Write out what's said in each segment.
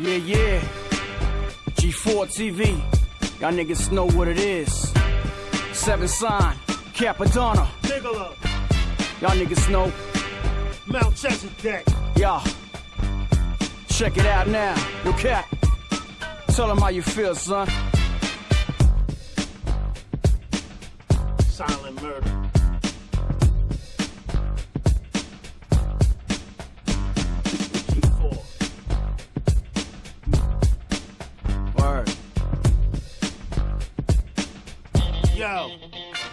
Yeah, yeah. G4 TV. Y'all niggas know what it is. Seven Sign, Cappadonna. Bigelow, Y'all niggas know. Mount Chesedek. Y'all. Check it out now. Yo, Cap. Tell them how you feel, son. Silent murder. Yo.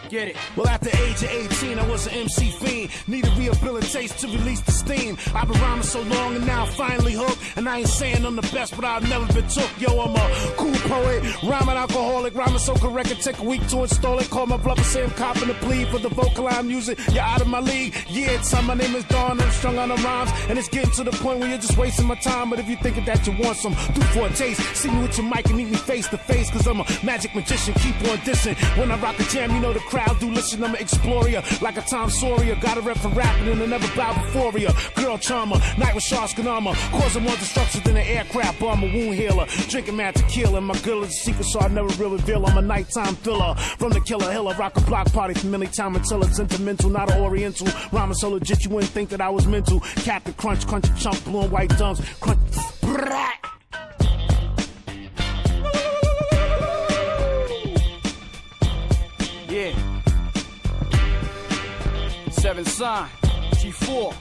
Get it. Well, at the age of 18, I was an MC fiend. Needed rehabilitation to release the steam. I've been rhyming so long and now I'm finally hooked. And I ain't saying I'm the best, but I've never been took. Yo, I'm a cool poet, rhyming alcoholic, rhyming so correct it take a week to install it. Call my brother, say I'm copping the plea for the vocal I'm using. You're out of my league. Yeah, it's time. My name is Dawn. I'm strung on the rhymes. And it's getting to the point where you're just wasting my time. But if you're thinking that you want some, do for a taste. See me with your mic and meet me face to face. Cause I'm a magic magician. Keep on dissing. When I rock a jam, you know the crowd do listen. I'm an explorer. Like a Tom Sawyer. Got a rep for rapping and I never bow before ya. Girl charmer. Night with Sharks armor. Causing more destruction than an aircraft bomb. A wound healer. Drinking mad tequila. My girl is a secret, so I never really reveal. I'm a nighttime thriller. From the killer hill. I rock a block party from any time until it's sentimental. Not oriental. Rhyming so legit you wouldn't think that I was mental. Captain Crunch, crunchy chunk, blue and white dunks. Crunch. Brat. Yeah. Seven sign, G4.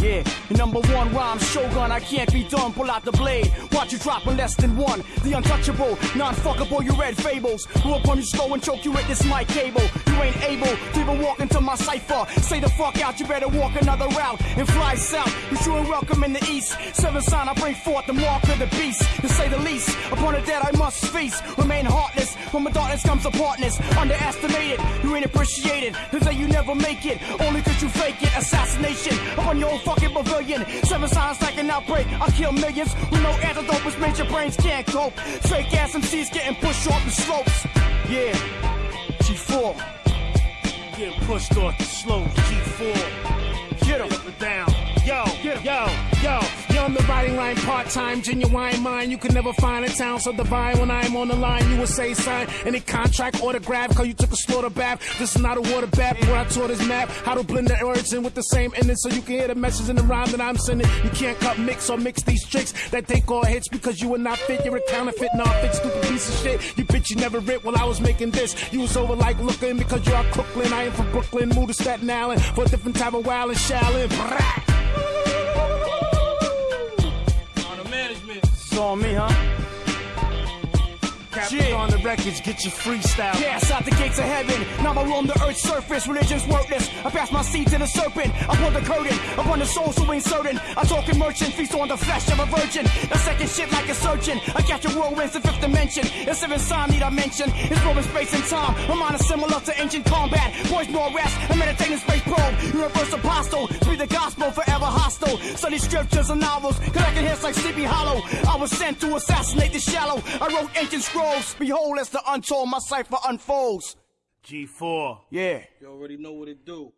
Yeah, number one rhyme shogun, I can't be done. Pull out the blade, watch you drop in less than one. The untouchable, non-fuckable, you read fables. Who up on you slow and choke you with this mic cable. You ain't able to even walk into my cipher. Say the fuck out, you better walk another route and fly south. You sure and welcome in the east. Seven sign, I bring forth the mark of the beast. To say the least, upon the dead I must feast. Remain heartless, from my darkness comes a partness. Underestimated, you ain't appreciated. They say you never make it, only cause you fake it. Assassination upon your own fucking pavilion. Seven signs like an outbreak. I kill millions with no antidote, which means your brains can't cope. Fake ass MCs getting pushed off the slopes. Yeah, G4, Getting pushed off the slopes. G4. Line part-time, genuine mind. You can never find a town so divine. When I'm on the line, you will say sign any contract autograph. Cause you took a slaughter bath. This is not a water bath. Where I taught this map how to blend the words in with the same ending, so you can hear the message in the rhyme that I'm sending. You can't cut, mix, or mix these tricks that take all hits because you are not fit. You're a counterfeit, non-fit, stupid piece of shit. You bitch, you never writ while I was making this. You was over like looking because you're out Crooklyn. I am from Brooklyn, moved to Staten Island for a different type of wild and shallin'. On me, huh? Captain on the records, get your freestyle. Cast out the gates of heaven. Now I roam the earth's surface. Religion's worthless. I pass my seed to the serpent. I pull the curtain upon the soul so ain't certain. I talk in merchant, feast on the flesh of a virgin. A second shit like a surgeon. I catch a whirlwinds in fifth dimension. A seventh sign need I mention. It's moving space and time. My mind is similar to ancient combat. Boys more rest. I meditate in space probe. Universe apostle. Speak the gospel forever hostile. Study scriptures and novels. Collecting hits like Sleepy Hollow. I was sent to assassinate the shallow. I wrote ancient scrolls. Behold, as the untold my cipher unfolds. G4. Yeah. You already know what it do.